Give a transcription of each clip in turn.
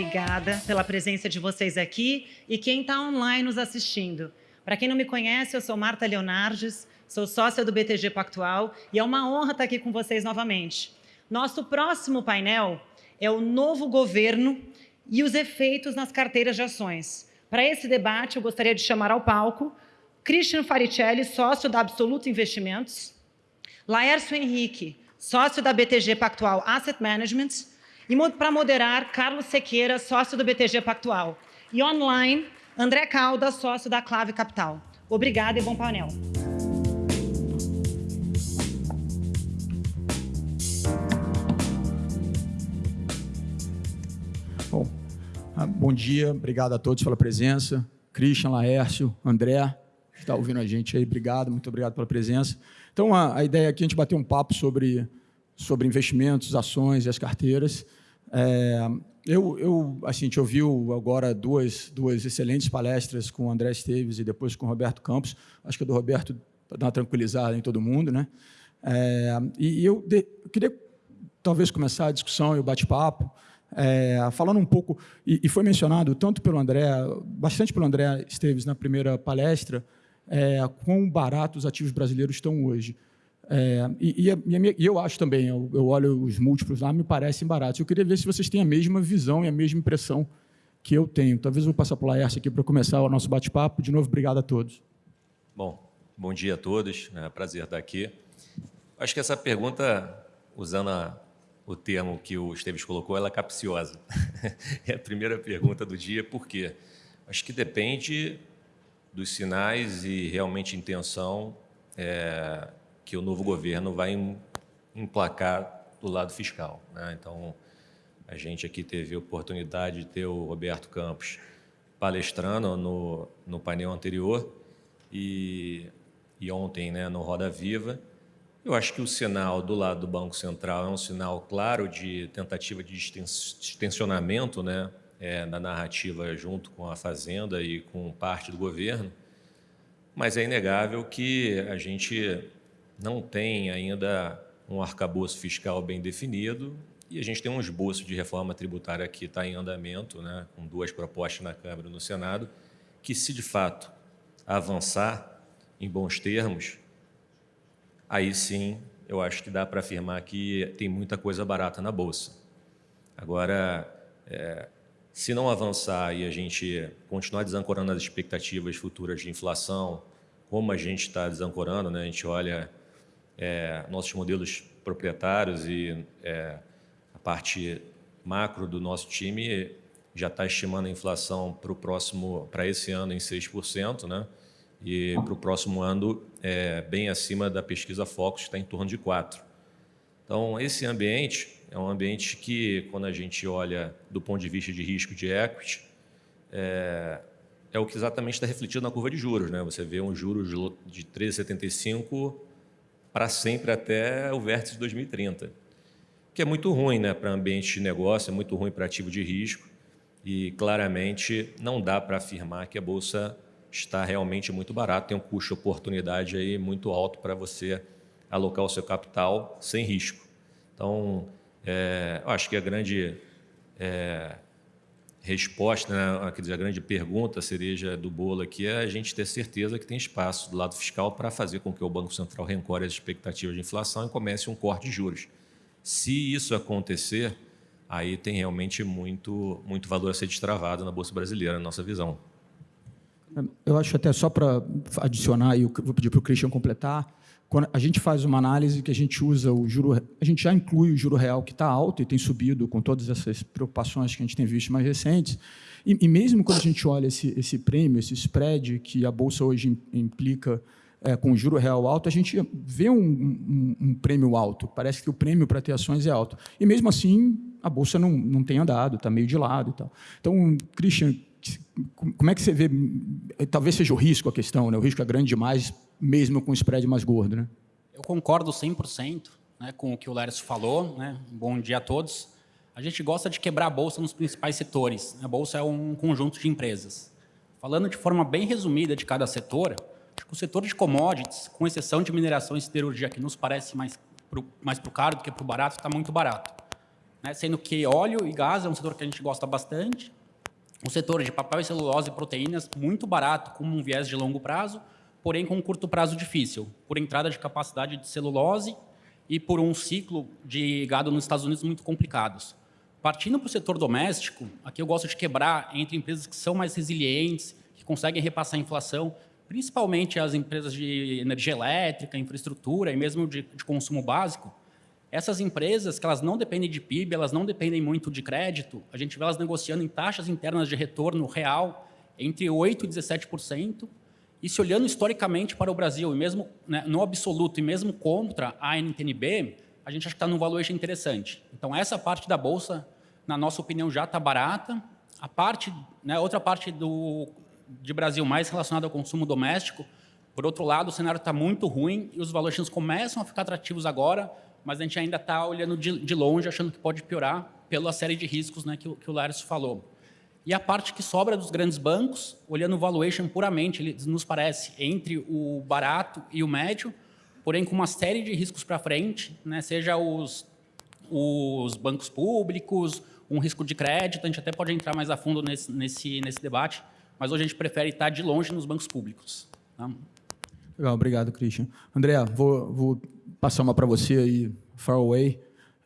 obrigada pela presença de vocês aqui e quem está online nos assistindo. Para quem não me conhece, eu sou Marta Leonardes, sou sócia do BTG Pactual e é uma honra estar aqui com vocês novamente. Nosso próximo painel é o novo governo e os efeitos nas carteiras de ações. Para esse debate, eu gostaria de chamar ao palco Christian Faricelli, sócio da Absoluto Investimentos, Laércio Henrique, sócio da BTG Pactual Asset Management, e para moderar, Carlos Sequeira, sócio do BTG Pactual. E online, André Calda, sócio da Clave Capital. Obrigada e bom painel. Bom, ah, bom dia, obrigado a todos pela presença. Christian, Laércio, André, que está ouvindo a gente aí, obrigado, muito obrigado pela presença. Então, a, a ideia aqui é a gente bater um papo sobre, sobre investimentos, ações e as carteiras. É, eu, eu, assim, a gente ouviu agora duas, duas excelentes palestras com o André Esteves e depois com o Roberto Campos. Acho que a do Roberto dá uma tranquilizada em todo mundo. Né? É, e eu, de, eu queria talvez começar a discussão e o bate-papo é, falando um pouco, e, e, foi mencionado tanto pelo André, bastante pelo André Esteves na primeira palestra, é, quão baratos os ativos brasileiros estão hoje. É, e, e, e, eu acho também, eu, eu, olho os múltiplos lá, me parecem baratos. Eu queria ver se vocês têm a mesma visão e a mesma impressão que eu tenho. Talvez eu vou passar para o Laércio aqui para começar o nosso bate-papo. De novo, obrigado a todos. Bom, bom dia a todos. É um prazer estar aqui. Acho que essa pergunta, usando a, o termo que o Esteves colocou, ela é capciosa. é a primeira pergunta do dia, por quê? Acho que depende dos sinais e realmente intenção é, que o novo governo vai emplacar do lado fiscal. Né? Então, a gente aqui teve a oportunidade de ter o Roberto Campos palestrando no, no painel anterior e, e ontem né, no Roda Viva. Eu acho que o sinal do lado do Banco Central é um sinal claro de tentativa de extensionamento né, é, na narrativa junto com a Fazenda e com parte do governo, mas é inegável que a gente não tem ainda um arcabouço fiscal bem definido e a gente tem um esboço de reforma tributária que está em andamento, né, com duas propostas na Câmara e no Senado, que se de fato avançar em bons termos, aí sim eu acho que dá para afirmar que tem muita coisa barata na Bolsa. Agora, é, se não avançar e a gente continuar desancorando as expectativas futuras de inflação, como a gente está desancorando, né? a gente olha é, nossos modelos proprietários e é, a parte macro do nosso time já está estimando a inflação para o próximo, para esse ano em 6%, né? E para o próximo ano é bem acima da pesquisa Focus, está em torno de 4%. Então, esse ambiente é um ambiente que, quando a gente olha do ponto de vista de risco de equity, é, é o que exatamente está refletido na curva de juros. Né? Você vê um juros de 13,75 para sempre até o vértice de 2030, que é muito ruim né, para ambiente de negócio, é muito ruim para ativo de risco e claramente não dá para afirmar que a Bolsa está realmente muito barata, tem um custo de oportunidade aí muito alto para você alocar o seu capital sem risco. Então, é, acho que a grande é, resposta, né, a grande pergunta, a cereja do bolo aqui, é a gente ter certeza que tem espaço do lado fiscal para fazer com que o Banco Central rencore as expectativas de inflação e comece um corte de juros. Se isso acontecer, aí tem realmente muito, muito valor a ser destravado na Bolsa Brasileira, na nossa visão. Eu acho até só para adicionar, e vou pedir para o Christian completar, quando a gente faz uma análise que a gente usa o juro, a gente já inclui o juro real que está alto e tem subido com todas essas preocupações que a gente tem visto mais recentes. E, e mesmo quando a gente olha esse, esse prêmio, esse spread que a bolsa hoje implica é, com o juro real alto, a gente vê um, um, um prêmio alto. Parece que o prêmio para ter ações é alto. E mesmo assim, a bolsa não, não tem andado, está meio de lado e tal. Então, Christian, como é que você vê, talvez seja o risco a questão, né? o risco é grande demais, mesmo com o spread mais gordo. Né? Eu concordo 100% né, com o que o Lércio falou. Né? Bom dia a todos. A gente gosta de quebrar a Bolsa nos principais setores. A Bolsa é um conjunto de empresas. Falando de forma bem resumida de cada setor, acho que o setor de commodities, com exceção de mineração e siderurgia, que nos parece mais para mais o caro do que para o barato, está muito barato. né, sendo que óleo e gás é um setor que a gente gosta bastante, o setor de papel e celulose e proteínas, muito barato, com um viés de longo prazo, porém com um curto prazo difícil, por entrada de capacidade de celulose e por um ciclo de gado nos Estados Unidos muito complicados. Partindo para o setor doméstico, aqui eu gosto de quebrar entre empresas que são mais resilientes, que conseguem repassar a inflação, principalmente as empresas de energia elétrica, infraestrutura e mesmo de, de consumo básico, essas empresas, que elas não dependem de PIB, elas não dependem muito de crédito, a gente vê elas negociando em taxas internas de retorno real entre 8% e 17%, e se olhando historicamente para o Brasil, e mesmo né, no absoluto, e mesmo contra a NTNB, a gente acha que está num valuation interessante. Então, essa parte da Bolsa, na nossa opinião, já está barata. A parte, né, outra parte do, de Brasil mais relacionada ao consumo doméstico, por outro lado, o cenário está muito ruim e os valuations começam a ficar atrativos agora, mas a gente ainda está olhando de, de, longe, achando que pode piorar pela série de riscos né, que, que o Lárcio falou. E a parte que sobra dos grandes bancos, olhando o valuation puramente, ele nos parece entre o barato e o médio, porém com uma série de riscos para frente, né, seja os, os bancos públicos, um risco de crédito, a gente até pode entrar mais a fundo nesse, nesse, nesse debate, mas hoje a gente prefere estar de longe nos bancos públicos. Tá? Legal, obrigado, Christian. André, vou, vou passar uma para você aí, far away.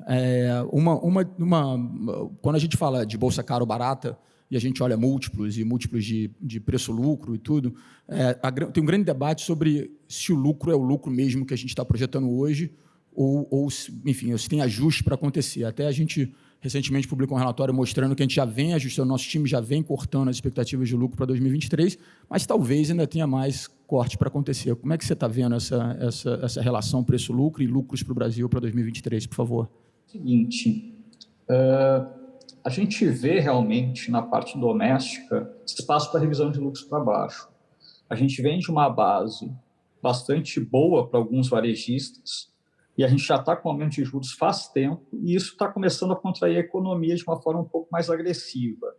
É, uma, uma, uma, quando a gente fala de bolsa cara ou barata, e a gente olha múltiplos e múltiplos de, de preço-lucro e tudo, é, a, tem um grande debate sobre se o lucro é o lucro mesmo que a gente está projetando hoje ou, ou enfim, se tem ajuste para acontecer. Até a gente recentemente publicou um relatório mostrando que a gente já vem ajustando, nosso time já vem cortando as expectativas de lucro para 2023, mas talvez ainda tenha mais corte para acontecer. Como é que você está vendo essa, essa, essa relação preço-lucro e lucros para o Brasil para 2023, por favor? Seguinte, uh, a gente vê realmente na parte doméstica espaço para revisão de lucros para baixo. A gente vem de uma base bastante boa para alguns varejistas, e a gente já está com aumento de juros faz tempo, e isso está começando a contrair a economia de uma forma um pouco mais agressiva.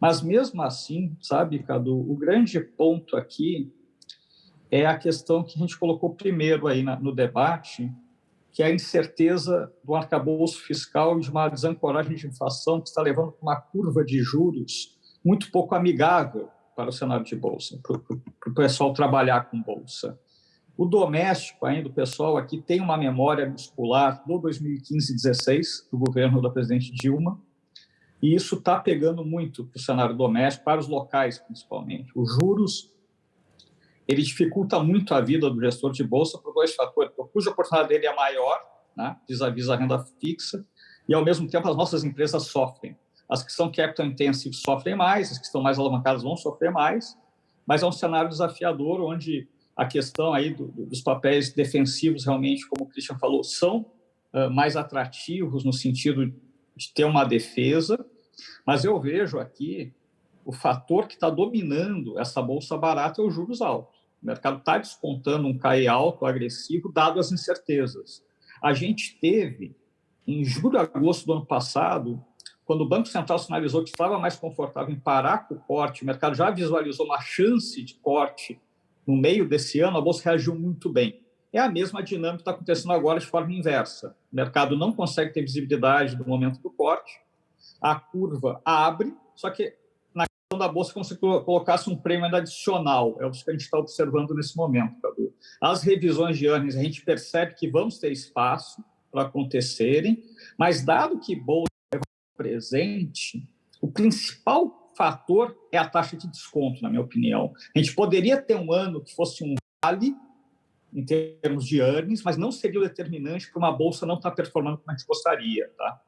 Mas mesmo assim, sabe, Cadu, o grande ponto aqui é a questão que a gente colocou primeiro aí na, no debate, que é a incerteza do arcabouço fiscal e de uma desancoragem de inflação que está levando para uma curva de juros muito pouco amigável para o cenário de bolsa, para o pessoal trabalhar com bolsa. O doméstico, ainda, o pessoal aqui tem uma memória muscular do 2015 e 16, do governo da presidente Dilma, e isso está pegando muito para o cenário doméstico, para os locais principalmente. Os juros, ele dificulta muito a vida do gestor de bolsa por dois fatores. De oportunidade dele é maior, né, vis-à-vis a renda fixa, e, ao mesmo tempo, as nossas empresas sofrem. As que são capital intensive sofrem mais, as que estão mais alavancadas vão sofrer mais, mas é um cenário desafiador onde a questão aí do, dos papéis defensivos, realmente, como o Christian falou, são uh, mais atrativos no sentido de ter uma defesa, mas eu vejo aqui o fator que está dominando essa bolsa barata é os juros altos. O mercado está descontando um CAE alto, agressivo, dado as incertezas. A gente teve, em julho e agosto do ano passado, quando o Banco Central sinalizou que estava mais confortável em parar com o corte, o mercado já visualizou uma chance de corte no meio desse ano, a bolsa reagiu muito bem. É a mesma dinâmica que está acontecendo agora de forma inversa. O mercado não consegue ter visibilidade do momento do corte, a curva abre, só que na questão da bolsa, como se colocasse um prêmio adicional. É o que a gente está observando nesse momento, Cadu. As revisões de earnings, a gente percebe que vamos ter espaço para acontecerem, mas dado que bolsa é presente, o principal fator é a taxa de desconto, na minha opinião. A gente poderia ter um ano que fosse um vale em termos de earnings, mas não seria o determinante para uma bolsa não estar performando como a gente gostaria. Tá?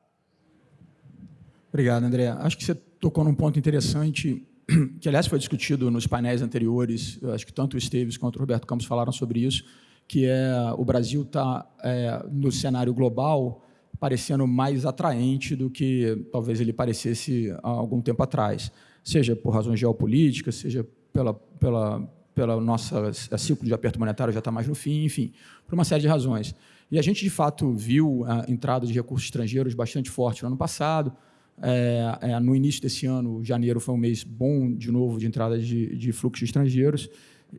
Obrigado, André. Acho que você tocou num ponto interessante, que aliás foi discutido nos painéis anteriores, eu acho que tanto o Esteves quanto o Roberto Campos falaram sobre isso, que é o Brasil está é, no cenário global parecendo mais atraente do que talvez ele parecesse há algum tempo atrás, seja por razões geopolíticas, seja pela, pela, pela nossa ciclo de aperto monetário já está mais no fim, enfim, por uma série de razões. E a gente, de fato, viu a entrada de recursos estrangeiros bastante forte no ano passado. É, é, no início desse ano, janeiro foi um mês bom, de novo, de entrada de, de fluxos estrangeiros.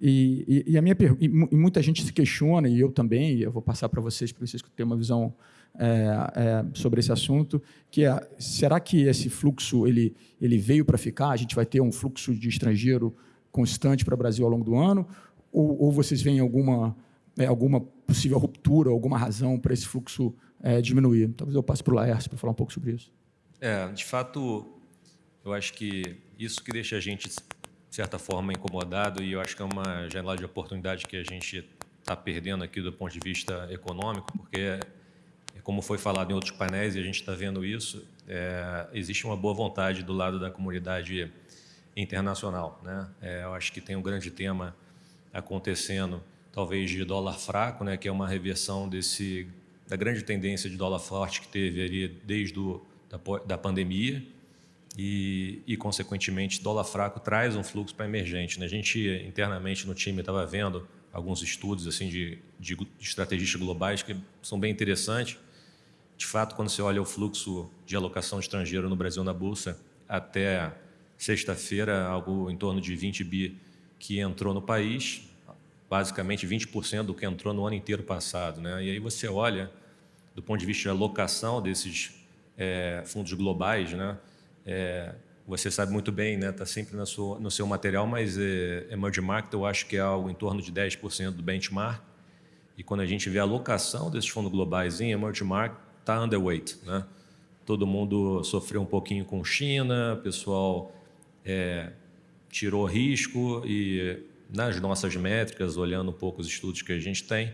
E, e, e a minha e, muita gente se questiona, e eu também, e eu vou passar para vocês, para vocês terem uma visão é, é, sobre esse assunto, que é, será que esse fluxo ele, ele veio para ficar? A gente vai ter um fluxo de estrangeiro constante para o Brasil ao longo do ano? Ou, ou vocês veem alguma, é, alguma possível ruptura, alguma razão para esse fluxo é, diminuir? Talvez eu passe para o Laércio para falar um pouco sobre isso. É, de fato, eu acho que isso que deixa a gente, de certa forma, incomodado, e eu acho que é uma janela de oportunidade que a gente está perdendo aqui do ponto de vista econômico, porque, como foi falado em outros painéis, e a gente está vendo isso, é, existe uma boa vontade do lado da comunidade internacional. Né? É, eu acho que tem um grande tema acontecendo, talvez de dólar fraco, né, que é uma reversão desse, da grande tendência de dólar forte que teve ali desde o, da, da pandemia, e, e, consequentemente, dólar fraco traz um fluxo para emergente. Né? A gente, internamente no time, estava vendo alguns estudos assim de, de estrategistas globais que são bem interessantes. De fato, quando você olha o fluxo de alocação estrangeira no Brasil na Bolsa, até sexta-feira, algo em torno de 20 bi que entrou no país, basicamente 20% do que entrou no ano inteiro passado. Né? E aí você olha, do ponto de vista de alocação desses é, fundos globais, né? É, você sabe muito bem, está né? Tá sempre seu, no seu material, mas é, emerging market eu acho que é algo em torno de 10% do benchmark. E quando a gente vê a alocação desses fundos globais em emerging market, está underweight. Né? Todo mundo sofreu um pouquinho com China, pessoal é, tirou risco e nas nossas métricas, olhando um pouco os estudos que a gente tem,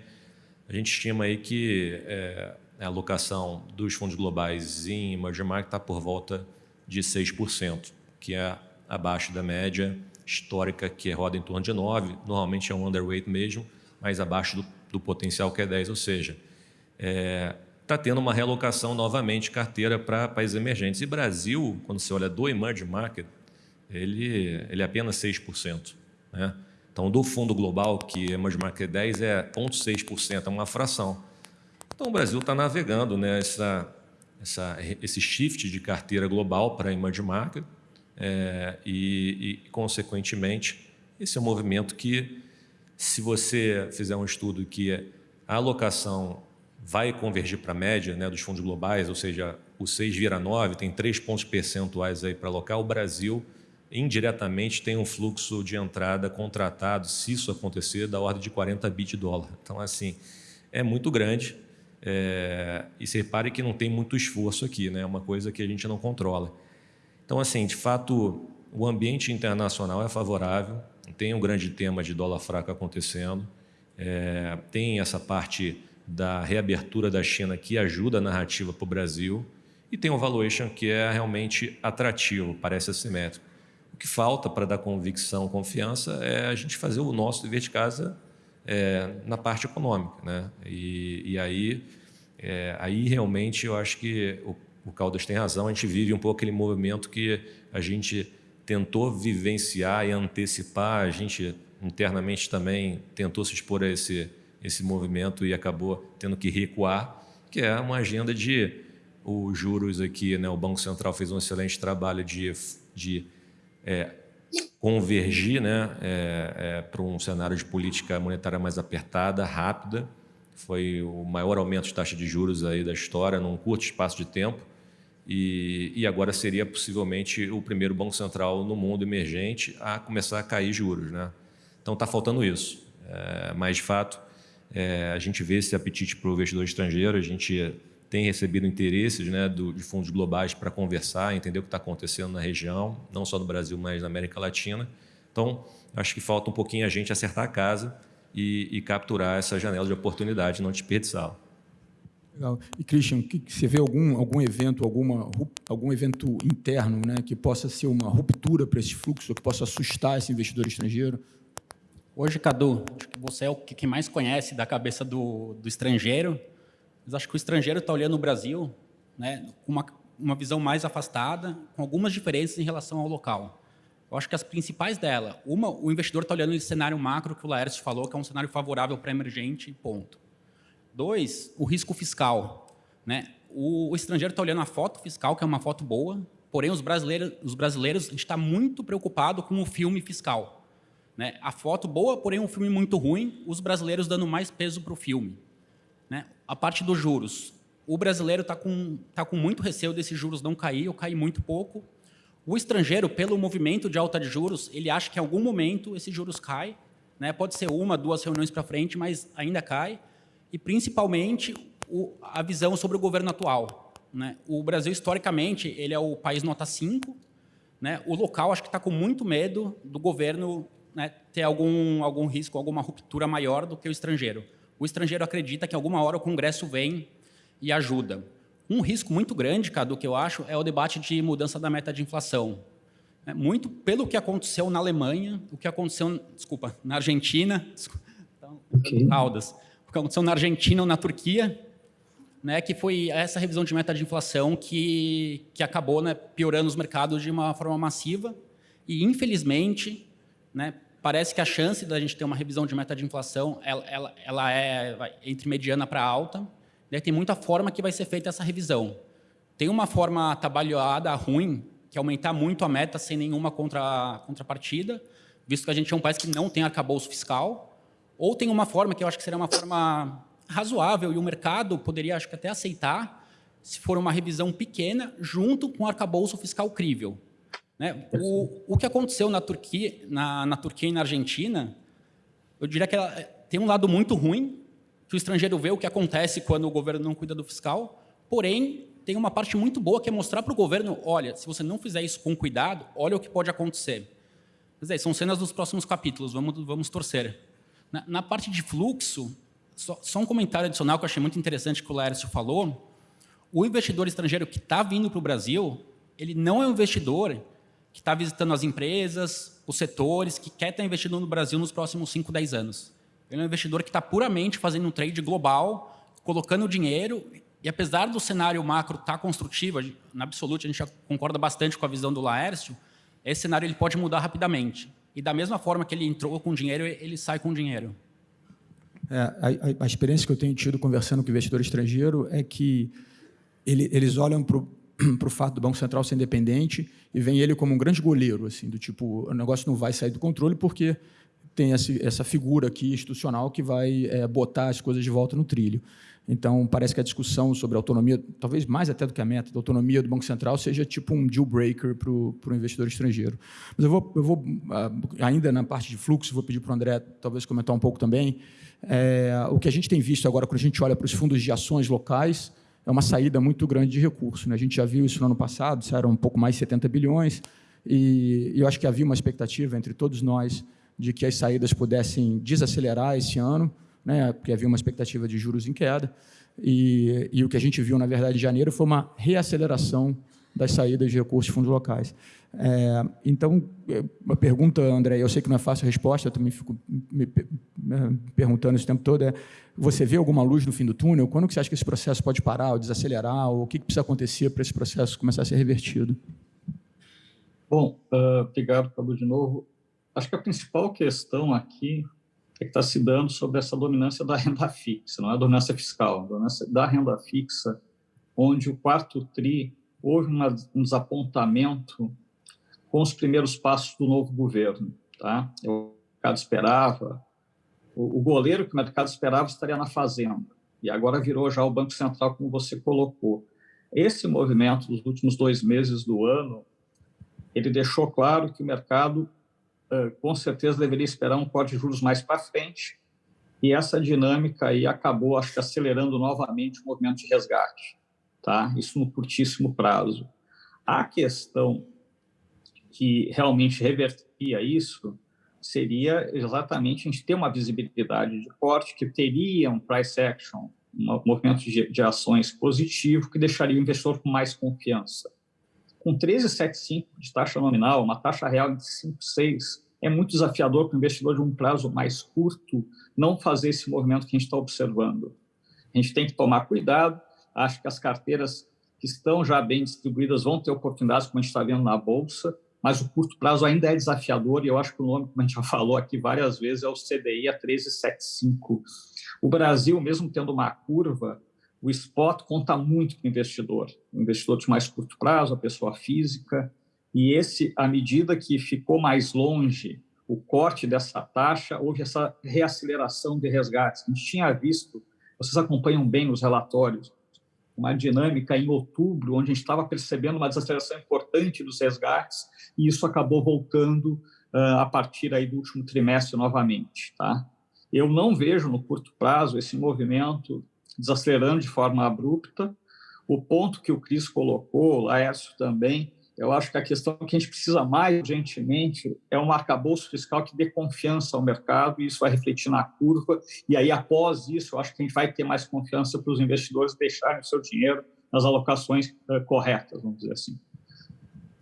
a gente estima aí que é, a alocação dos fundos globais em emerging market está por volta de 6%, que é abaixo da média histórica, que roda em torno de 9%, normalmente é um underweight mesmo, mas abaixo do, do potencial que é 10%, ou seja, é, tá tendo uma realocação novamente carteira para países emergentes. E Brasil, quando você olha do emerging market, ele, ele é apenas 6%. Né? Então, do fundo global, que emerging market é 10, é 0,6%, é uma fração. Então, o Brasil está navegando nessa essa, esse shift de carteira global para emerging market é, e, e, consequentemente, esse é um movimento que, se você fizer um estudo que a alocação vai convergir para a média né, dos fundos globais, ou seja, o 6 vira 9, tem 3 pontos percentuais aí para alocar, o Brasil indiretamente tem um fluxo de entrada contratado, se isso acontecer, da ordem de 40 bi de dólar. Então, assim, é muito grande. É, e se repare que não tem muito esforço aqui, né? é uma coisa que a gente não controla. Então, assim, de fato, o ambiente internacional é favorável, tem um grande tema de dólar fraco acontecendo, é, tem essa parte da reabertura da China que ajuda a narrativa para o Brasil e tem um valuation que é realmente atrativo, parece assimétrico. O que falta para dar convicção, confiança, é a gente fazer o nosso dever de casa é, na parte econômica. Né? E, e aí, é, aí realmente eu acho que o, o Caldas tem razão, a gente vive um pouco aquele movimento que a gente tentou vivenciar e antecipar, a gente internamente também tentou se expor a esse, esse movimento e acabou tendo que recuar, que é uma agenda de os juros aqui, né, o Banco Central fez um excelente trabalho de, de é, convergir né, é, é, para um cenário de política monetária mais apertada, rápida. Foi o maior aumento de taxa de juros aí da história num curto espaço de tempo. E, e agora seria possivelmente o primeiro banco central no mundo emergente a começar a cair juros. Né? Então está faltando isso. É, mas, de fato, é, a gente vê esse apetite para o investidor estrangeiro, a gente tem recebido interesses né, do, de fundos globais para conversar, entender o que está acontecendo na região, não só no Brasil, mas na América Latina. Então, acho que falta um pouquinho a gente acertar a casa e, e capturar essa janela de oportunidade, não desperdiçá-la. Legal. E, Christian, que, você vê algum, algum evento, alguma, algum evento interno né, que possa ser uma ruptura para esse fluxo, que possa assustar esse investidor estrangeiro? Hoje, Cadu, acho que você é o que mais conhece da cabeça do, do estrangeiro, mas acho que o estrangeiro está olhando o Brasil né, com uma, uma visão mais afastada, com algumas diferenças em relação ao local. Eu acho que as principais dela, uma, o investidor está olhando esse cenário macro que o Laércio falou, que é um cenário favorável para emergente, ponto. Dois, o risco fiscal. Né? O, o estrangeiro está olhando a foto fiscal, que é uma foto boa, porém os brasileiros, os brasileiros a gente está muito preocupado com o filme fiscal. Né? A foto boa, porém um filme muito ruim, os brasileiros dando mais peso para o filme. Né? A parte dos juros. O brasileiro está com, tá com muito receio desses juros não cair, ou cair muito pouco. O estrangeiro, pelo movimento de alta de juros, ele acha que em algum momento esses juros caem. Né? Pode ser uma, duas reuniões para frente, mas ainda cai. E, principalmente, o, a visão sobre o governo atual. Né? O Brasil, historicamente, ele é o país nota 5. Né? O local, acho que está com muito medo do governo né, ter algum, algum risco, alguma ruptura maior do que o estrangeiro. O estrangeiro acredita que, alguma hora, o Congresso vem e ajuda. Um risco muito grande, Cadu, que eu acho, é o debate de mudança da meta de inflação. É, muito pelo que aconteceu na Alemanha, o que aconteceu, desculpa, na Argentina, desculpa, então, okay. Caldas, o que aconteceu na Argentina ou na Turquia, né, que foi essa revisão de meta de inflação que, que acabou né, piorando os mercados de uma forma massiva e, infelizmente, né, parece que a chance da gente ter uma revisão de meta de inflação ela, ela, ela é entre mediana para alta. Né, tem muita forma que vai ser feita essa revisão. Tem uma forma trabalhada ruim, que é aumentar muito a meta sem nenhuma contra, contrapartida, visto que a gente é um país que não tem arcabouço fiscal, ou tem uma forma que eu acho que seria uma forma razoável e o mercado poderia, acho que até aceitar, se for uma revisão pequena, junto com o arcabouço fiscal crível. Né? O, o que aconteceu na Turquia, na, na Turquia e na Argentina, eu diria que ela, tem um lado muito ruim, que o estrangeiro vê o que acontece quando o governo não cuida do fiscal, porém, tem uma parte muito boa que é mostrar para o governo, olha, se você não fizer isso com cuidado, olha o que pode acontecer. Mas é, são cenas dos próximos capítulos, vamos, vamos torcer. Na, na parte de fluxo, só, só, um comentário adicional que eu achei muito interessante que o Laércio falou, o investidor estrangeiro que está vindo para o Brasil, ele não é um investidor que está visitando as empresas, os setores, que quer estar investindo no Brasil nos próximos 5, 10 anos. Ele é um investidor que está puramente fazendo um trade global, colocando dinheiro, e apesar do cenário macro estar tá construtivo, na absoluta a gente concorda bastante com a visão do Laércio, esse cenário ele pode mudar rapidamente. E da mesma forma que ele entrou com dinheiro, ele sai com dinheiro. É, a, a, experiência que eu tenho tido conversando com investidor estrangeiro é que ele, eles olham para o fato do Banco Central ser independente e veem ele como um grande goleiro, assim, do tipo, o negócio não vai sair do controle porque tem essa, essa figura aqui institucional que vai é, botar as coisas de volta no trilho. Então, parece que a discussão sobre a autonomia, talvez mais até do que a meta, da autonomia do Banco Central, seja tipo um deal breaker para o investidor estrangeiro. Mas eu vou, eu vou, ah, ainda na parte de fluxo, vou pedir para o André talvez comentar um pouco também. É, o que a gente tem visto agora, quando a gente olha para os fundos de ações locais, é uma saída muito grande de recursos. Né? A gente já viu isso no ano passado, eram um pouco mais de 70 bilhões, e, e eu acho que havia uma expectativa entre todos nós de que as saídas pudessem desacelerar esse ano, né, porque havia uma expectativa de juros em queda, e, e, o que a gente viu, na verdade, em janeiro foi uma reaceleração das saídas de recursos de fundos locais. É, então, é, uma pergunta, André, eu sei que não é fácil a resposta, eu também fico me, perguntando esse tempo todo, é, você vê alguma luz no fim do túnel? Quando que você acha que esse processo pode parar ou desacelerar? Ou o que, que precisa acontecer para esse processo começar a ser revertido? Bom, uh, obrigado, Cabo, de novo. Acho que a principal questão aqui é que está se dando sobre essa dominância da renda fixa, não é a dominância fiscal, a dominância da renda fixa, onde o quarto TRI houve uma, um desapontamento com os primeiros passos do novo governo. Tá? O mercado esperava, o, o goleiro que o mercado esperava estaria na fazenda, e agora virou já o Banco Central, como você colocou. Esse movimento dos últimos dois meses do ano, ele deixou claro que o mercado com certeza deveria esperar um corte de juros mais para frente, e essa dinâmica aí acabou, acho que, acelerando novamente o movimento de resgate, tá? Isso no curtíssimo prazo. A questão que realmente reverteria isso seria exatamente a gente ter uma visibilidade de corte que teria um price action, um movimento de, de ações positivo que deixaria o investidor com mais confiança. Com 13,75 de taxa nominal, uma taxa real de 5,6, é muito desafiador para o investidor de um prazo mais curto não fazer esse movimento que a gente está observando. A gente tem que tomar cuidado, acho que as carteiras que estão já bem distribuídas vão ter oportunidades, como a gente está vendo na Bolsa, mas o curto prazo ainda é desafiador, e eu acho que o nome, como a gente já falou aqui várias vezes, é o CDI a 1375. O Brasil, mesmo tendo uma curva, o spot conta muito para o investidor, o investidor de mais curto prazo, a pessoa física, e esse, à medida que ficou mais longe o corte dessa taxa, houve essa reaceleração de resgates. A gente tinha visto, vocês acompanham bem os relatórios, uma dinâmica em outubro, onde a gente estava percebendo uma desaceleração importante dos resgates, e isso acabou voltando uh, a partir aí do último trimestre novamente. Tá? Eu não vejo no curto prazo esse movimento desacelerando de forma abrupta. O ponto que o Cris colocou, o Laércio também, eu acho que a questão que a gente precisa mais urgentemente é um arcabouço fiscal que dê confiança ao mercado, e isso vai refletir na curva, e aí, após isso, eu acho que a gente vai ter mais confiança para os investidores deixarem o seu dinheiro nas alocações uh, corretas, vamos dizer assim.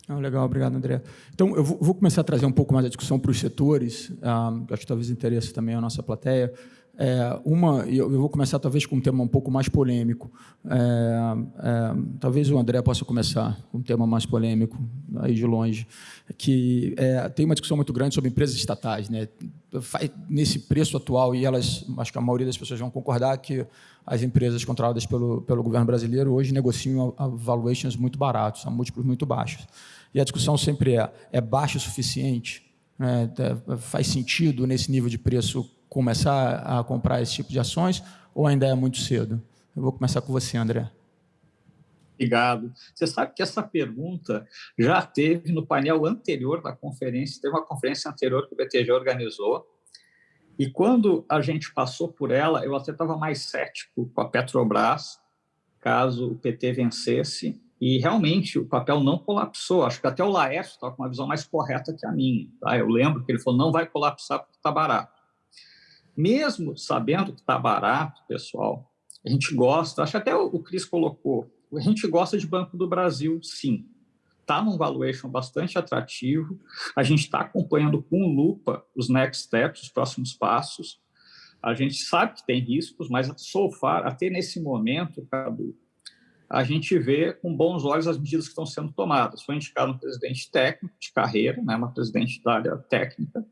Ah, legal, obrigado, André. Então, eu vou começar a trazer um pouco mais a discussão para os setores, ah, acho que talvez interesse também a nossa plateia. É, uma, eu vou começar talvez com um tema um pouco mais polêmico. É, é, talvez o André possa começar com um tema mais polêmico, aí de longe, que é, tem uma discussão muito grande sobre empresas estatais. Né? Nesse preço atual, e elas, acho que a maioria das pessoas vão concordar que as empresas controladas pelo, pelo governo brasileiro hoje negociam valuations muito baratos, a múltiplos muito baixos. E a discussão sempre é, é baixo o suficiente? Né? Faz sentido, nesse nível de preço, começar a comprar esse tipo de ações ou ainda é muito cedo? Eu vou começar com você, André. Obrigado. Você sabe que essa pergunta já teve no painel anterior da conferência, teve uma conferência anterior que o BTG organizou, e quando a gente passou por ela, eu até estava mais cético com a Petrobras, caso o PT vencesse, e realmente o papel não colapsou. Acho que até o Laércio estava com uma visão mais correta que a minha. Tá? Eu lembro que ele falou: não vai colapsar porque está barato. Mesmo sabendo que está barato, pessoal, a gente gosta, acho que até o Cris colocou, a gente gosta de Banco do Brasil, sim. Está num valuation bastante atrativo, a gente está acompanhando com lupa os next steps, os próximos passos. A gente sabe que tem riscos, mas so far, até nesse momento, Cadu, a gente vê com bons olhos as medidas que estão sendo tomadas. Foi indicado um presidente técnico de carreira, né, uma presidente da área técnica,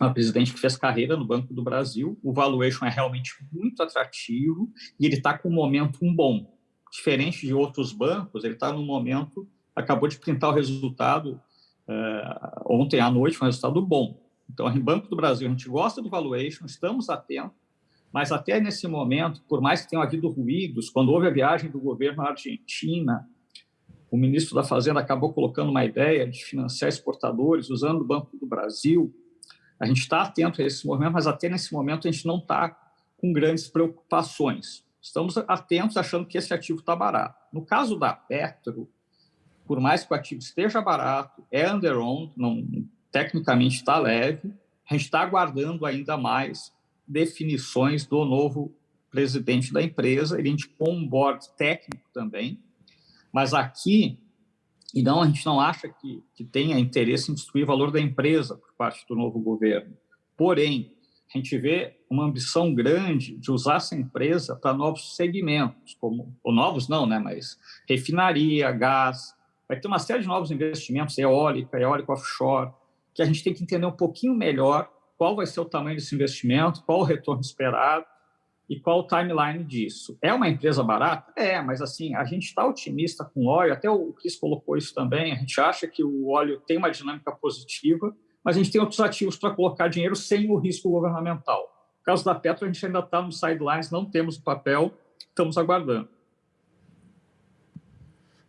uma presidente que fez carreira no Banco do Brasil. O valuation é realmente muito atrativo e ele está com um momento bom. Diferente de outros bancos, ele está no momento, acabou de printar o resultado uh, ontem à noite, um resultado bom. Então, em Banco do Brasil, a gente gosta do valuation, estamos atentos, mas até nesse momento, por mais que tenham havido ruídos, quando houve a viagem do governo à Argentina, o ministro da Fazenda acabou colocando uma ideia de financiar exportadores usando o Banco do Brasil. A gente está atento a esse movimento, mas até nesse momento a gente não está com grandes preocupações. Estamos atentos achando que esse ativo está barato. No caso da Petro, por mais que o ativo esteja barato, é under-owned, tecnicamente está leve, a gente está aguardando ainda mais definições do novo presidente da empresa, ele indicou um board técnico também, mas aqui e não, a gente não acha que, que tenha interesse em destruir o valor da empresa por parte do novo governo. Porém, a gente vê uma ambição grande de usar essa empresa para novos segmentos, como, ou novos não, né, mas refinaria, gás, vai ter uma série de novos investimentos, eólica, eólica offshore, que a gente tem que entender um pouquinho melhor qual vai ser o tamanho desse investimento, qual o retorno esperado, e qual o timeline disso. É uma empresa barata? É, mas assim, a gente está otimista com o óleo, até o Cris colocou isso também, a gente acha que o óleo tem uma dinâmica positiva, mas a gente tem outros ativos para colocar dinheiro sem o risco governamental. No caso da Petro, a gente ainda está nos sidelines, não temos o papel, estamos aguardando.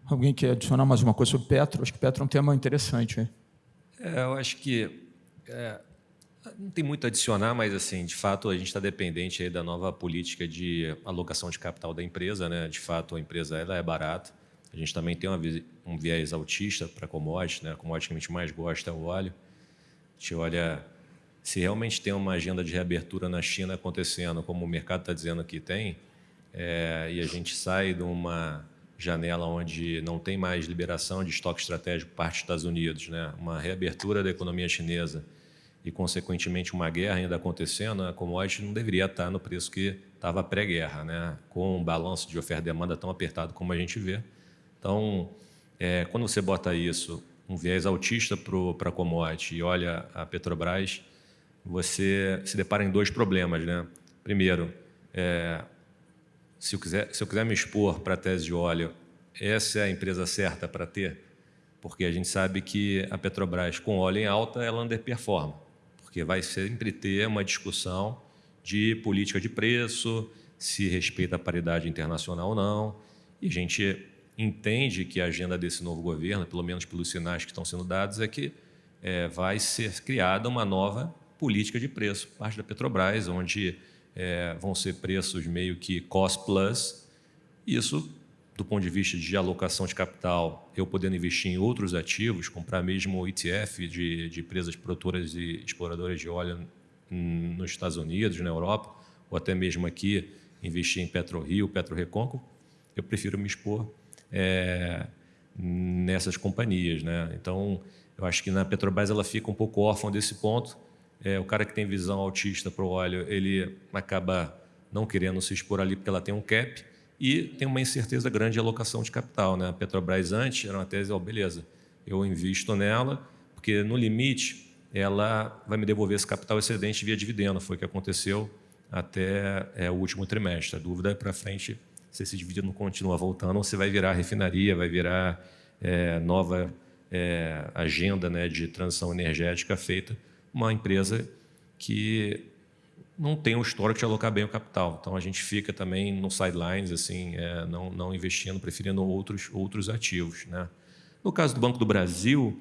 Alguém quer adicionar mais uma coisa sobre Petro? Acho que Petro é um tema interessante. É, eu acho que é, não tem muito a adicionar, mas assim, de fato a gente está dependente aí da nova política de alocação de capital da empresa, né? De fato a empresa ela é barata. A gente também tem uma, um viés autista para commodities, né? A commodity que a gente mais gosta é o óleo. A gente olha se realmente tem uma agenda de reabertura na China acontecendo, como o mercado está dizendo que tem, é, e a gente sai de uma janela onde não tem mais liberação de estoque estratégico por parte dos Estados Unidos, né? Uma reabertura da economia chinesa e, consequentemente, uma guerra ainda acontecendo, a commodity não deveria estar no preço que estava pré-guerra, né? com um balanço de oferta e demanda tão apertado como a gente vê. Então, é, quando você bota isso, um viés autista para a commodity e olha a Petrobras, você se depara em dois problemas. Né? Primeiro, é, se, eu quiser, se eu quiser me expor para a tese de óleo, essa é a empresa certa para ter? porque a gente sabe que a Petrobras, com óleo em alta, ela underperforma, porque vai sempre ter uma discussão de política de preço, se respeita a paridade internacional ou não, e a gente entende que a agenda desse novo governo, pelo menos pelos sinais que estão sendo dados, é que é, vai ser criada uma nova política de preço, parte da Petrobras, onde é, vão ser preços meio que cost plus. Isso, do ponto de vista de alocação de capital, eu podendo investir em outros ativos, comprar mesmo ETF de, de empresas produtoras e exploradoras de óleo nos Estados Unidos, na Europa, ou até mesmo aqui, investir em PetroRio, PetroRecon, eu prefiro me expor é, nessas companhias. Né? Então, eu acho que na Petrobras ela fica um pouco órfã desse ponto. É, o cara que tem visão autista para o óleo, ele acaba não querendo se expor ali porque ela tem um cap e tem uma incerteza grande de alocação de capital. Né? A Petrobras antes era uma tese, oh, beleza, eu invisto nela, porque no limite ela vai me devolver esse capital excedente via dividendo, foi o que aconteceu até é, o último trimestre. A dúvida é para frente se esse dividendo continua voltando ou se vai virar refinaria, vai virar é, nova é, agenda né, de transição energética feita uma empresa que não tem o histórico de alocar bem o capital. Então, a gente fica também no sidelines, assim, é, não, não investindo, preferindo outros, outros ativos. Né? No caso do Banco do Brasil,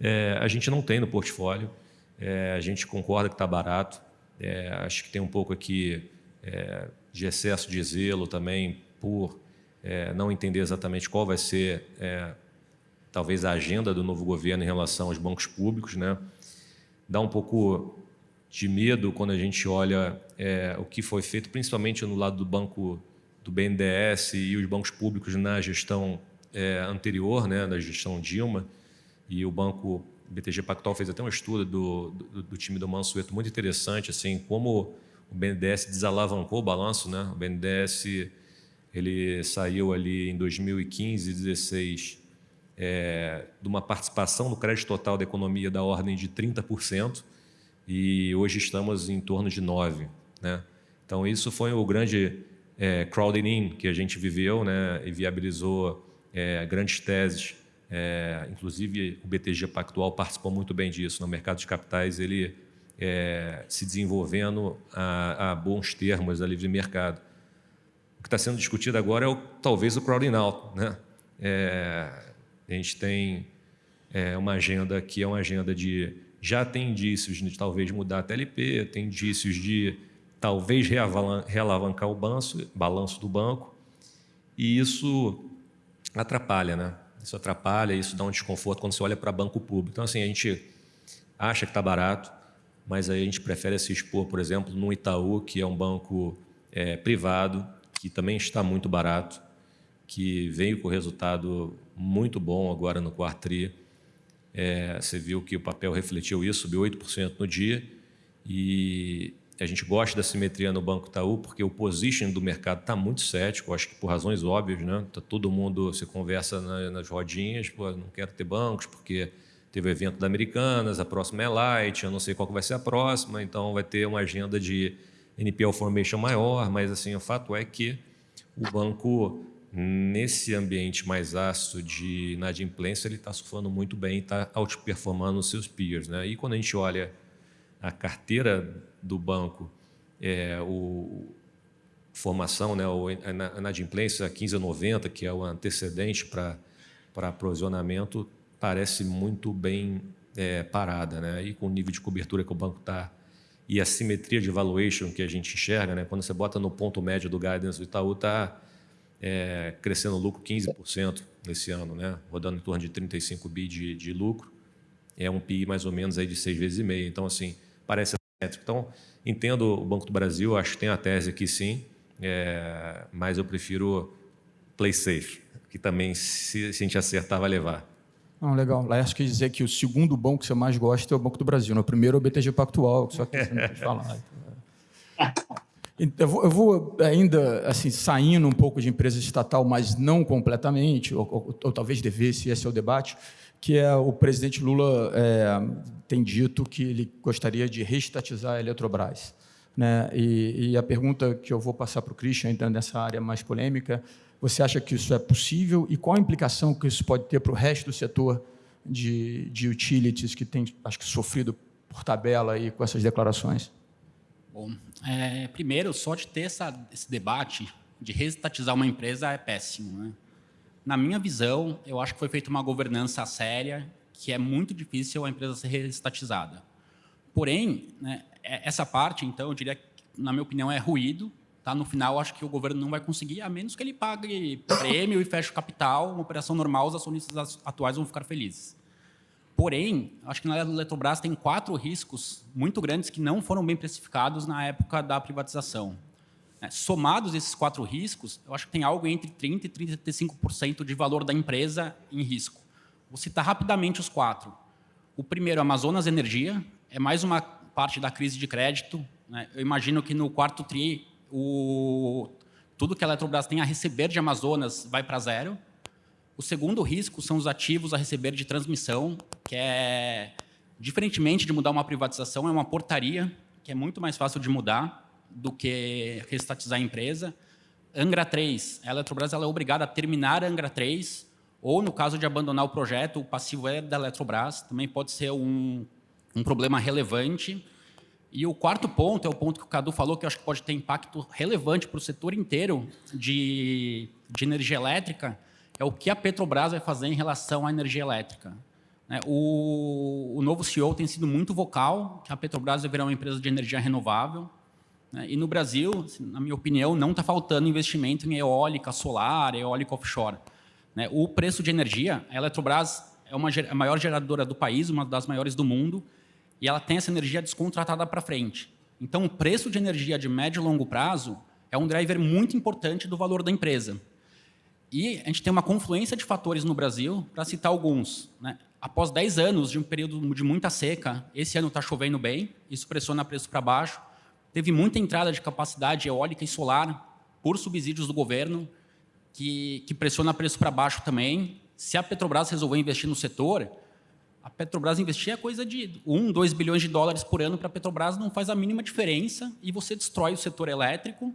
é, a gente não tem no portfólio, é, a gente concorda que está barato, é, acho que tem um pouco aqui é, de excesso de zelo também por é, não entender exatamente qual vai ser talvez a agenda do novo governo em relação aos bancos públicos, né? Dá um pouco de medo quando a gente olha é, o que foi feito, principalmente no lado do banco do BNDES e os bancos públicos na gestão é, anterior, né, na gestão Dilma, e o banco BTG Pactual fez até um estudo do, do, do time do Mansueto muito interessante, assim, como o BNDES desalavancou o balanço, né? O BNDES ele saiu ali em 2015, 2016 é, de uma participação no crédito total da economia da ordem de 30%, e hoje estamos em torno de 9%. Né? Então, isso foi o grande é, crowding in que a gente viveu né, e viabilizou é, grandes teses. É, inclusive, o BTG Pactual participou muito bem disso. No mercado de capitais, ele é, se desenvolvendo a, a, bons termos da livre mercado. O que está sendo discutido agora é o, talvez o crowding out. Né? É, a gente tem é, uma agenda que é uma agenda de já tem indícios de talvez mudar a TLP, tem indícios de talvez realavancar o balanço, balanço do banco, e isso atrapalha, né? Isso atrapalha, isso dá um desconforto quando você olha para banco público. Então, assim, a gente acha que está barato, mas aí a gente prefere se expor, por exemplo, no Itaú, que é um banco é, privado, que também está muito barato, que veio com resultado muito bom agora no quarto tri. É, você viu que o papel refletiu isso, subiu 8% no dia. E a gente gosta da simetria no Banco Itaú, porque o position do mercado está muito cético, acho que por razões óbvias. Né? Tá todo mundo se conversa na, nas rodinhas, pô, não quero ter bancos, porque teve o evento da Americanas, a próxima é Light, eu não sei qual vai ser a próxima, então vai ter uma agenda de NPL formation maior, mas assim, o fato é que o banco nesse ambiente mais ácido de inadimplência, ele está surfando muito bem, está outperformando os seus peers. Né? E quando a gente olha a carteira do banco, é, o formação, né, a inadimplência 15 a 90, que é o antecedente para aprovisionamento, parece muito bem é, parada. Né? E com o nível de cobertura que o banco está e a simetria de valuation que a gente enxerga, né? quando você bota no ponto médio do guidance, o Itaú está é, crescendo o lucro 15% nesse ano, né? rodando em torno de 35 bi de, de, lucro. É um PI mais ou menos aí de seis vezes e meia. Então, assim, parece métrico. Então, entendo o Banco do Brasil, acho que tem a tese aqui sim, é, mas eu prefiro play safe, que também, se, se a gente acertar, vai levar. Não, legal. Laércio quer dizer que o segundo banco que você mais gosta é o Banco do Brasil. No né? primeiro é o BTG Pactual, só que você não pode falar. Então, eu vou, eu vou, ainda assim saindo um pouco de empresa estatal, mas não completamente, ou, ou, ou talvez devesse, esse é o debate, que é o presidente Lula é, tem dito que ele gostaria de reestatizar a Eletrobras. Né? E, e a pergunta que eu vou passar para o Christian, entrando nessa área mais polêmica, você acha que isso é possível e qual a implicação que isso pode ter para o resto do setor de, de utilities que tem, acho que, sofrido por tabela aí com essas declarações? Bom, é, primeiro, só de ter essa, esse debate de reestatizar uma empresa é péssimo. Né? Na minha visão, eu acho que foi feita uma governança séria, que é muito difícil a empresa ser reestatizada. Porém, né, é, essa parte, então, eu diria que, na minha opinião, é ruído. Tá? No final, acho que o governo não vai conseguir, a menos que ele pague prêmio e feche o capital, uma operação normal, os acionistas atuais vão ficar felizes. Porém, acho que na Eletrobras tem quatro riscos muito grandes que não foram bem precificados na época da privatização. É, somados esses quatro riscos, eu acho que tem algo entre 30% e 35% de valor da empresa em risco. Vou citar rapidamente os quatro. O primeiro, Amazonas Energia, é mais uma parte da crise de crédito. Né? Eu imagino que no quarto TRI, o, tudo que a Eletrobras tem a receber de Amazonas vai para zero. O segundo risco são os ativos a receber de transmissão, que é, diferentemente de mudar uma privatização, é uma portaria, que é muito mais fácil de mudar do que restatizar a empresa. Angra 3, a Eletrobras ela é obrigada a terminar Angra 3, ou no caso de abandonar o projeto, o passivo é da Eletrobras, também pode ser um, um problema relevante. E o quarto ponto é o ponto que o Cadu falou, que eu acho que pode ter impacto relevante para o setor inteiro de, de energia elétrica, é o que a Petrobras vai fazer em relação à energia elétrica. Né? O, o novo CEO tem sido muito vocal, que a Petrobras virar uma empresa de energia renovável. Né? E no Brasil, assim, na minha opinião, não está faltando investimento em eólica, solar, eólica offshore. Né? O preço de energia, a Eletrobras é uma, a maior geradora do país, uma das maiores do mundo, e ela tem essa energia descontratada para frente. Então, o preço de energia de médio e longo prazo é um driver muito importante do valor da empresa. E a gente tem uma confluência de fatores no Brasil, para citar alguns. Né? Após 10 anos de um período de muita seca, esse ano está chovendo bem, isso pressiona preço para baixo. Teve muita entrada de capacidade eólica e solar por subsídios do governo, que, que pressiona preço para baixo também. Se a Petrobras resolver investir no setor, a Petrobras investir é coisa de 1, 2 bilhões de dólares por ano para a Petrobras, não faz a mínima diferença e você destrói o setor elétrico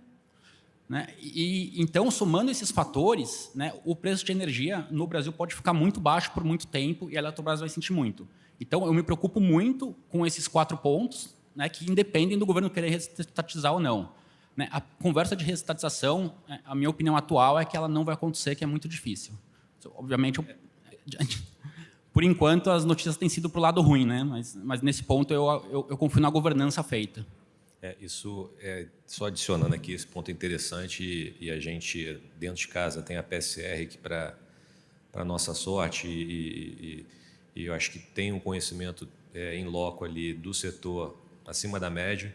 né? E, então, somando esses fatores, né, o preço de energia no Brasil pode ficar muito baixo por muito tempo e a Eletrobras vai sentir muito. Então, eu me preocupo muito com esses quatro pontos, né, que independem do governo querer restatizar ou não. Né? A conversa de restatização, né, a minha opinião atual é que ela não vai acontecer, que é muito difícil. Obviamente, eu, por enquanto, as notícias têm sido para o lado ruim, né? mas, mas nesse ponto eu, eu, eu confio na governança feita. É, isso é só adicionando aqui esse ponto interessante e, e, a gente dentro de casa tem a PSR que para para nossa sorte e, e, e, eu acho que tem um conhecimento é, em loco ali do setor acima da média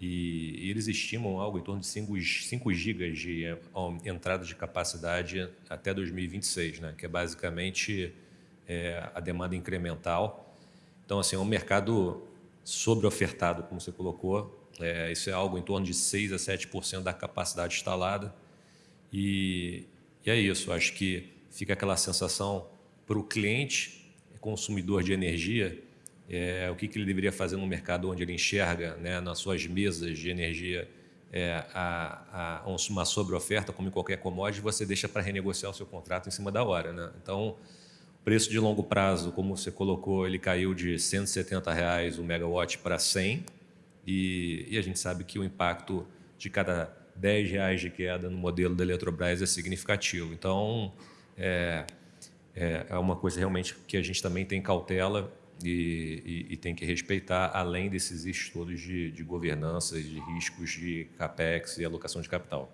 e, eles estimam algo em torno de 5, 5 gigas de é, entrada de capacidade até 2026, né? que é basicamente é, a demanda incremental. Então, assim, é um mercado sobre-ofertado, como você colocou, é, isso é algo em torno de 6% a 7% da capacidade instalada. E, e, é isso, acho que fica aquela sensação para o cliente, consumidor de energia, é, o que, que, ele deveria fazer no mercado onde ele enxerga né, nas suas mesas de energia é, a, a, uma sobre-oferta, como em qualquer commodity, você deixa para renegociar o seu contrato em cima da hora. Né? Então, o preço de longo prazo, como você colocou, ele caiu de 170 reais o megawatt para 100 e, e, a gente sabe que o impacto de cada 10 reais de queda no modelo da Eletrobras é significativo. Então, é, é, é uma coisa realmente que a gente também tem cautela e, e, e tem que respeitar, além desses estudos de, de governança, de riscos de CAPEX e alocação de capital.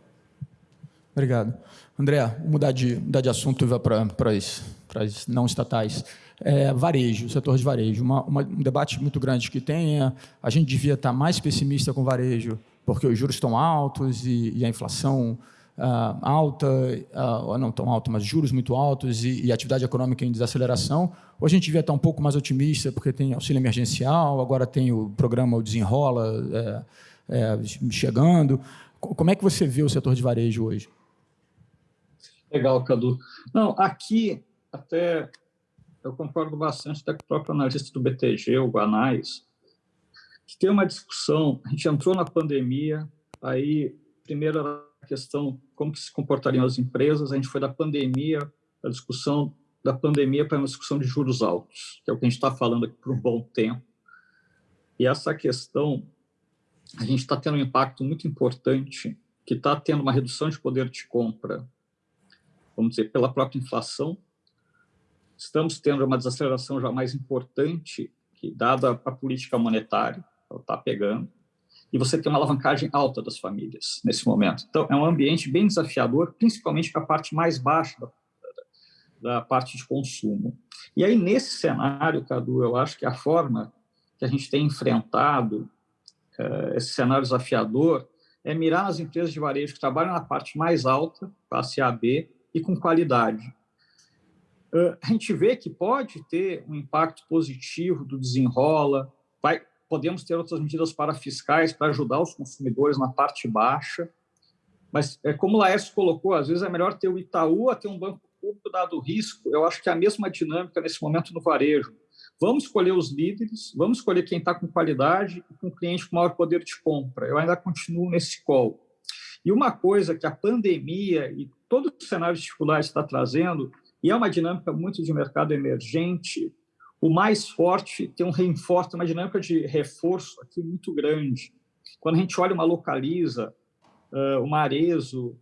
Obrigado. André, vou mudar de, mudar de assunto para as não estatais é, varejo, setor de varejo. Uma, uma, um debate muito grande que tem é a gente devia estar mais pessimista com varejo, porque os juros estão altos e, e a inflação uh, alta, uh, não tão alta, mas juros muito altos e, e atividade econômica em desaceleração. Ou a gente devia estar um pouco mais otimista, porque tem auxílio emergencial, agora tem o programa o Desenrola é, é, chegando. Como é que você vê o setor de varejo hoje? Legal, Cadu. Não, aqui até eu concordo bastante com o próprio analista do BTG, o Guanais, que tem uma discussão, a gente entrou na pandemia, aí primeiro era a questão como que se comportariam as empresas, a gente foi da pandemia a discussão da pandemia para uma discussão de juros altos, que é o que a gente está falando aqui por um bom tempo. E essa questão, a gente está tendo um impacto muito importante, que está tendo uma redução de poder de compra, vamos dizer, pela própria inflação. Estamos tendo uma desaceleração já mais importante, que dada a política monetária, ela está pegando e você tem uma alavancagem alta das famílias nesse momento. Então, é um ambiente bem desafiador, principalmente para a parte mais baixa da, da, parte de consumo. E aí, nesse cenário, Cadu, eu acho que a forma que a gente tem enfrentado uh, esse cenário desafiador é mirar nas empresas de varejo que trabalham na parte mais alta, classe A, B, e com qualidade. Uh, a gente vê que pode ter um impacto positivo do desenrola, vai, podemos ter outras medidas para fiscais para ajudar os consumidores na parte baixa, mas é como o Laércio colocou, às vezes é melhor ter o Itaú a ter um banco público dado o risco. Eu acho que é a mesma dinâmica nesse momento no varejo. Vamos escolher os líderes, vamos escolher quem está com qualidade e com cliente com maior poder de compra. Eu ainda continuo nesse call. E uma coisa que a pandemia e todo o cenário de dificuldade está trazendo, e é uma dinâmica muito de mercado emergente, o mais forte tem um reforço, uma dinâmica de reforço aqui muito grande. Quando a gente olha uma localiza, uh, uma Arezo,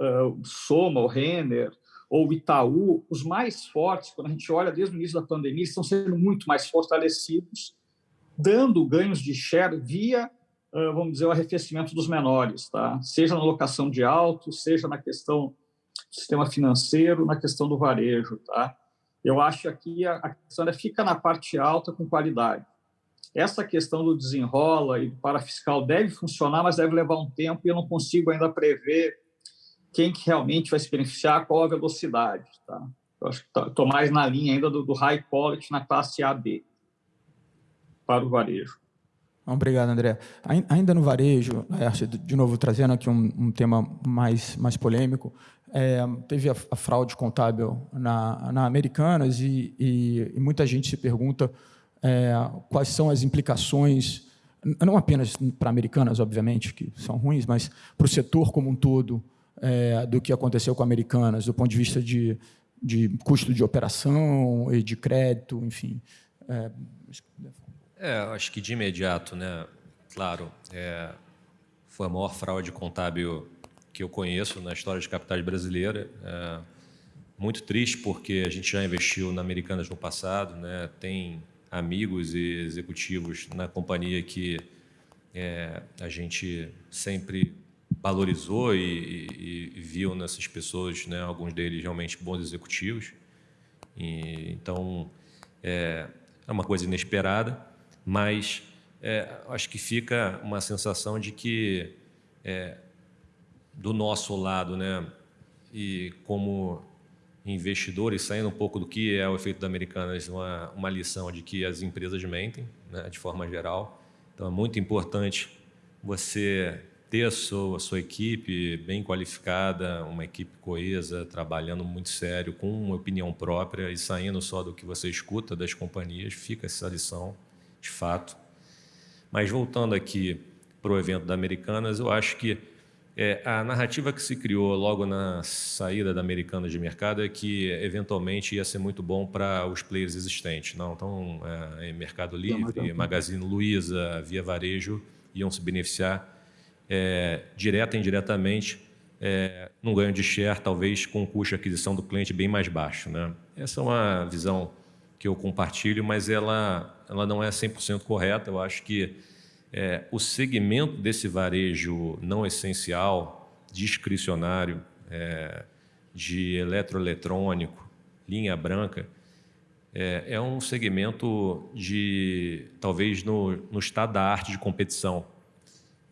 uh, Soma, o Renner, ou o Itaú, os mais fortes, quando a gente olha desde o início da pandemia, estão sendo muito mais fortalecidos, dando ganhos de share via, vamos dizer, o arrefecimento dos menores, tá? seja na locação de autos, seja na questão sistema financeiro, na questão do varejo. Tá? Eu acho que aqui a questão é fica na parte alta com qualidade. Essa questão do desenrola e do parafiscal deve funcionar, mas deve levar um tempo e eu não consigo ainda prever quem que realmente vai se beneficiar, qual a velocidade. Tá? Eu acho que estou tá, mais na linha ainda do, do high quality na classe AB para o varejo. Obrigado, André. Ainda no varejo, de novo trazendo aqui um, um tema mais, mais polêmico, é, teve a, a, fraude contábil na, na Americanas e, e, e muita gente se pergunta é, quais são as implicações, não apenas para Americanas, obviamente, que são ruins, mas para o setor como um todo, é, do que aconteceu com Americanas, do ponto de vista de, de custo de operação e de crédito, enfim. É, é, acho que de imediato, né? Claro, é, foi a maior fraude contábil que eu conheço na história de capitais brasileira. É, muito triste porque a gente já investiu na Americanas no passado, né? Tem amigos e executivos na companhia que é, a gente sempre valorizou e, e, e, viu nessas pessoas, né, alguns deles realmente bons executivos. E, então, é, é uma coisa inesperada mas é, acho que fica uma sensação de que é, do nosso lado, né, e como investidores, saindo um pouco do que é o efeito da Americanas, uma, uma lição de que as empresas mentem, né, de forma geral. Então é muito importante você ter a sua, a sua equipe bem qualificada, uma equipe coesa, trabalhando muito sério, com uma opinião própria e saindo só do que você escuta das companhias, fica essa lição de fato. Mas voltando aqui para o evento da Americanas, eu acho que é, a narrativa que se criou logo na saída da Americanas de mercado é que eventualmente ia ser muito bom para os players existentes. Não, então, é, Mercado Livre, Magazine Luiza, Via Varejo iam se beneficiar é, direta e indiretamente é, num ganho de share, talvez com o custo de aquisição do cliente bem mais baixo. Né? Essa é uma visão que eu compartilho, mas ela, ela não é 100% correta. Eu acho que é, o segmento desse varejo não essencial, discricionário, é, de eletroeletrônico, linha branca, é, é, um segmento de, talvez, no, no estado da arte de competição.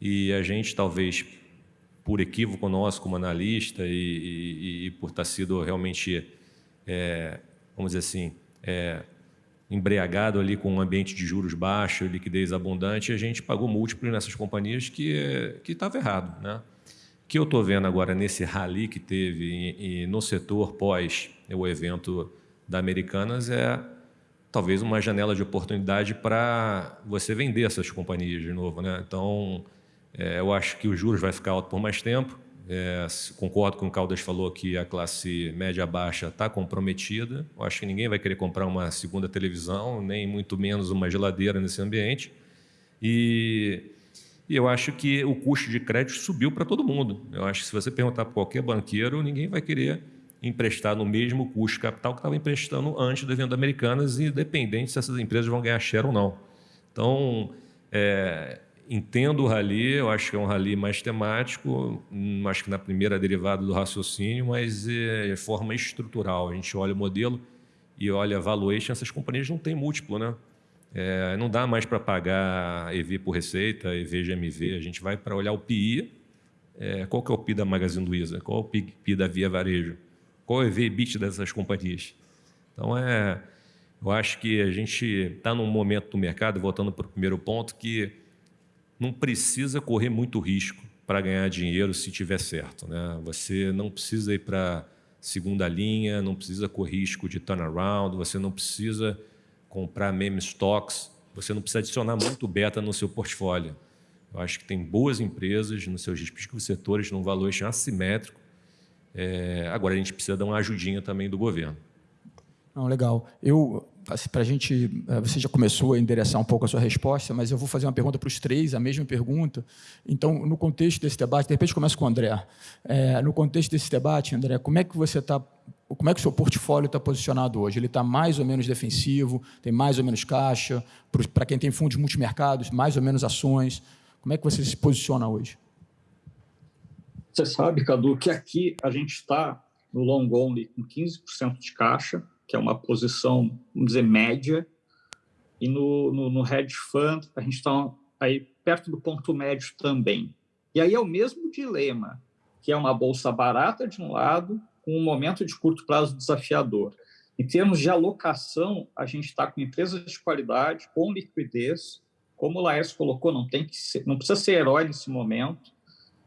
E a gente, talvez, por equívoco nosso como analista e, e, e por estar sido realmente, é, vamos dizer assim, é, embriagado ali com um ambiente de juros baixos, liquidez abundante, a gente pagou múltiplos nessas companhias que que estava errado, né? O que eu estou vendo agora nesse rally que teve e, e no setor pós o evento da Americanas é talvez uma janela de oportunidade para você vender essas companhias de novo, né? Então, é, eu acho que os juros vai ficar alto por mais tempo, É, concordo com o Caldas falou que a classe média baixa está comprometida. Eu acho que ninguém vai querer comprar uma segunda televisão, nem muito menos uma geladeira nesse ambiente. E, e eu acho que o custo de crédito subiu para todo mundo. Eu acho que se você perguntar para qualquer banqueiro, ninguém vai querer emprestar no mesmo custo capital que estava emprestando antes do evento Americanas, independente se essas empresas vão ganhar share ou não. Então, é, entendo o rally, eu acho que é um rally mais temático, hum, acho que na primeira derivada do raciocínio, mas é, de forma estrutural. A gente olha o modelo e olha a valuation, essas companhias não têm múltiplo, né? É, não dá mais para pagar EV por receita, EV GMV, a gente vai para olhar o PI, é, qual que é o PI da Magazine Luiza, qual é o PI da Via Varejo, qual é o EV bit dessas companhias. Então, é, eu acho que a gente está num momento do mercado, voltando para o primeiro ponto, que não precisa correr muito risco para ganhar dinheiro se tiver certo. Né? Você não precisa ir para segunda linha, não precisa correr risco de turnaround, você não precisa comprar meme stocks, você não precisa adicionar muito beta no seu portfólio. Eu acho que tem boas empresas nos seus respectivos setores num valor assimétrico. É, agora, a gente precisa dar uma ajudinha também do governo. Não, legal. Eu, para a gente, é, você já começou a endereçar um pouco a sua resposta, mas eu vou fazer uma pergunta para os três, a mesma pergunta. Então, no contexto desse debate, de repente começo com o André. É, no contexto desse debate, André, como é que você está, como é que o seu portfólio está posicionado hoje? Ele está mais ou menos defensivo, tem mais ou menos caixa, para quem tem fundos multimercados, mais ou menos ações. Como é que você se posiciona hoje? Você sabe, Cadu, que aqui a gente está no long only com 15% de caixa, que é uma posição, vamos dizer, média, e no, no, no hedge fund a gente está aí perto do ponto médio também. E aí é o mesmo dilema, que é uma bolsa barata de um lado, com um momento de curto prazo desafiador. Em termos de alocação, a gente está com empresas de qualidade, com liquidez, como o Laércio colocou, não, tem que ser, não precisa ser herói nesse momento,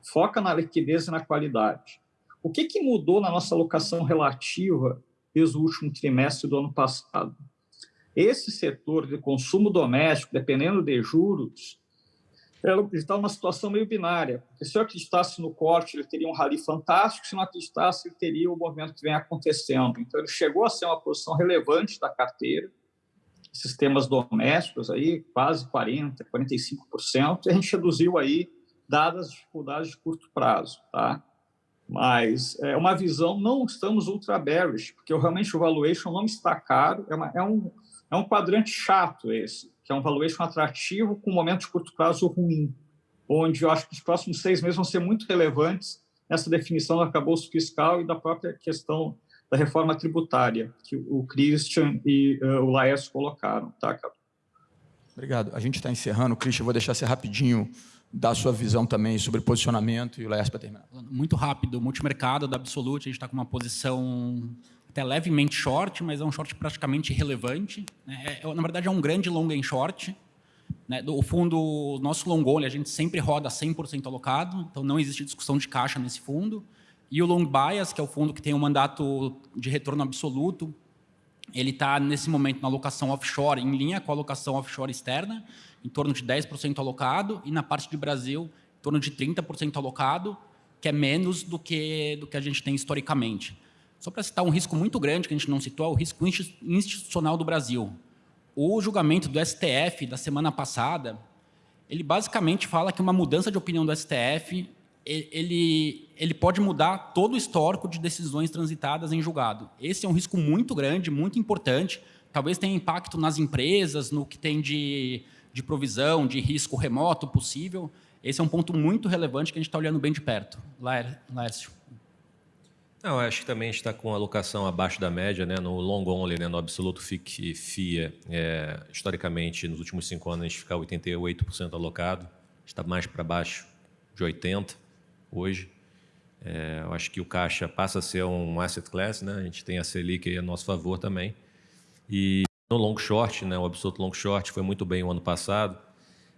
foca na liquidez e na qualidade. O que, que mudou na nossa alocação relativa desde o último trimestre do ano passado. Esse setor de consumo doméstico, dependendo de juros, ele está numa situação meio binária. Porque se eu acreditasse no corte, ele teria um rally fantástico, se não acreditasse, ele teria o movimento que vem acontecendo. Então, ele chegou a ser uma posição relevante da carteira, sistemas domésticos, aí quase 40%, 45%, e a gente reduziu aí, dadas as dificuldades de curto prazo. Tá? Mas é uma visão, não estamos ultra bearish, porque realmente o valuation não está caro, é, uma, é, um, é um quadrante chato esse, que é um valuation atrativo com um momento de curto prazo ruim, onde eu acho que os próximos seis meses vão ser muito relevantes nessa definição do arcabouço fiscal e da própria questão da reforma tributária, que o Christian e uh, o Laércio colocaram. Tá? Obrigado. A gente está encerrando. Christian, eu vou deixar ser rapidinho dar sua visão também sobre posicionamento e o Laércio para terminar. Muito rápido, multimercado da Absolute, a gente está com uma posição até levemente short, mas é um short praticamente irrelevante. Né? É, é, na verdade, é um grande long em short. Né? O fundo, nosso long only, a gente sempre roda 100% alocado, então não existe discussão de caixa nesse fundo. E o long bias, que é o fundo que tem um mandato de retorno absoluto, ele está, nesse momento, na alocação offshore, em linha com a alocação offshore externa, em torno de 10% alocado, e na parte de Brasil, em torno de 30% alocado, que é menos do que, do que a gente tem historicamente. Só para citar um risco muito grande que a gente não citou, é o risco institucional do Brasil. O julgamento do STF da semana passada, ele basicamente fala que uma mudança de opinião do STF ele, ele pode mudar todo o histórico de decisões transitadas em julgado. Esse é um risco muito grande, muito importante. Talvez tenha impacto nas empresas, no que tem de, de provisão, de risco remoto possível. Esse é um ponto muito relevante que a gente está olhando bem de perto. Lércio. Não, acho que também está com alocação abaixo da média, né, no long only, né, no absoluto FIC FIA. É, historicamente, nos últimos cinco anos, a gente fica 88% alocado, está mais para baixo de 80% hoje. É, eu acho que o caixa passa a ser um asset class, né? A gente tem a Selic a nosso favor também. E no long short, né? O absoluto long short foi muito bem o ano passado.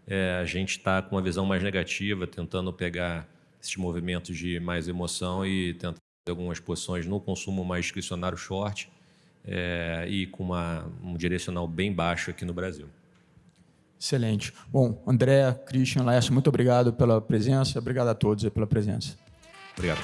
É, a gente está com uma visão mais negativa, tentando pegar esses movimentos de mais emoção e tentar algumas posições no consumo mais discricionário short é, e com uma, um direcional bem baixo aqui no Brasil. Excelente. Bom, André, Christian, Laércio, muito obrigado pela presença. Obrigado a todos pela presença. Obrigado.